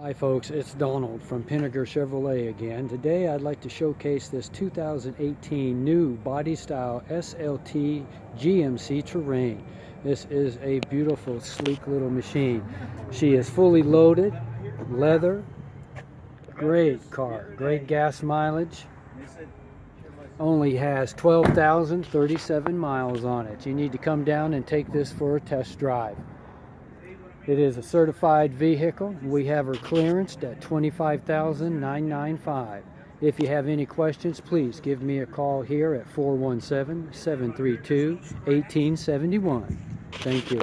Hi folks, it's Donald from Pinegar Chevrolet again. Today I'd like to showcase this 2018 new body style SLT GMC Terrain. This is a beautiful sleek little machine. She is fully loaded, leather, great car, great gas mileage. Only has 12,037 miles on it. You need to come down and take this for a test drive. It is a certified vehicle. We have her clearanced at $25,995. If you have any questions, please give me a call here at 417-732-1871. Thank you.